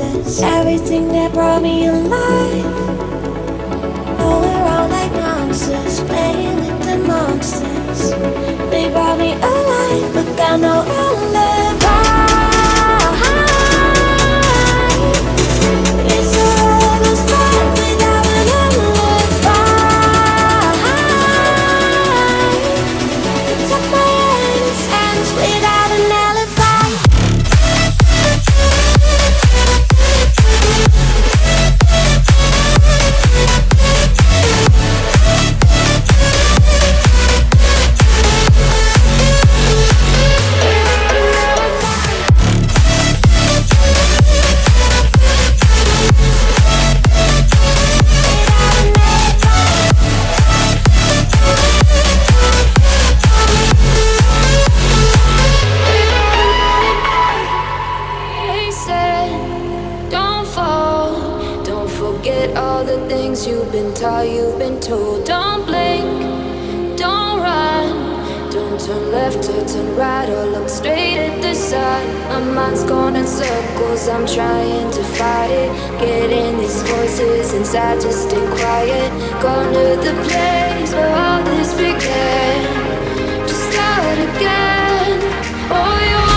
pieces Everything that brought me alive. Oh, we're all like monsters Playing with the monsters. They brought me alive But got no eyes My mind's going in circles, I'm trying to fight it. Getting these voices inside to stay quiet. Going to the place where all this began. Just start again, oh you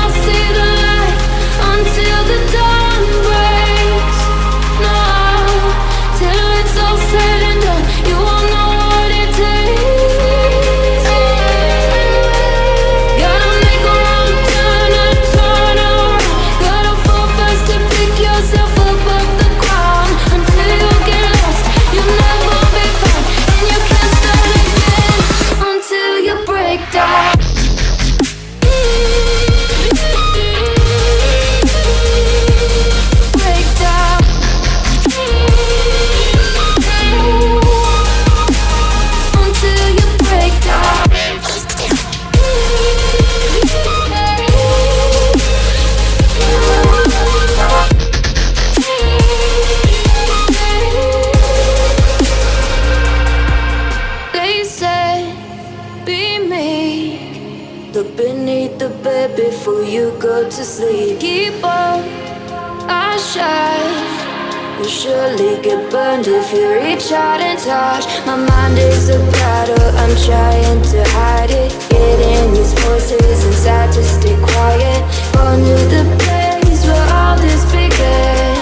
Look beneath the bed before you go to sleep. Keep on, I shine. You'll surely get burned if you reach out and touch. My mind is a battle, I'm trying to hide it. Getting these voices inside to stay quiet. Born to the place where all this began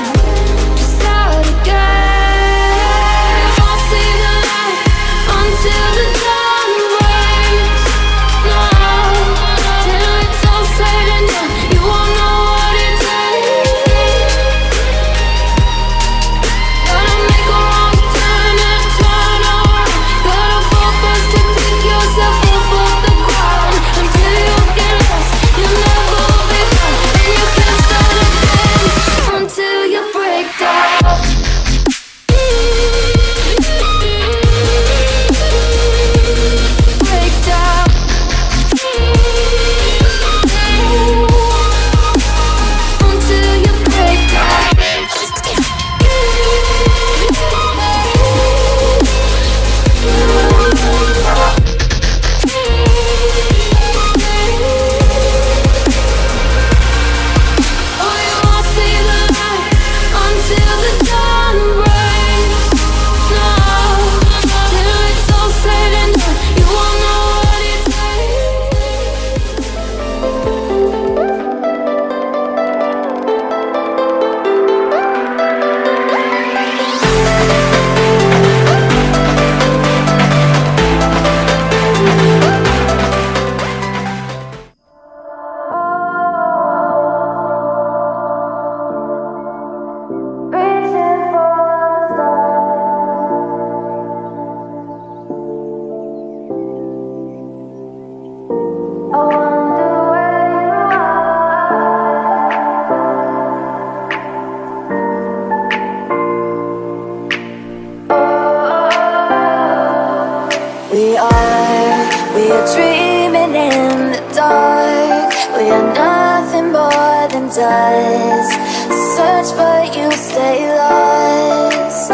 Search but you stay lost.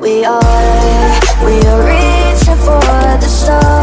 We are, we are reaching for the stars.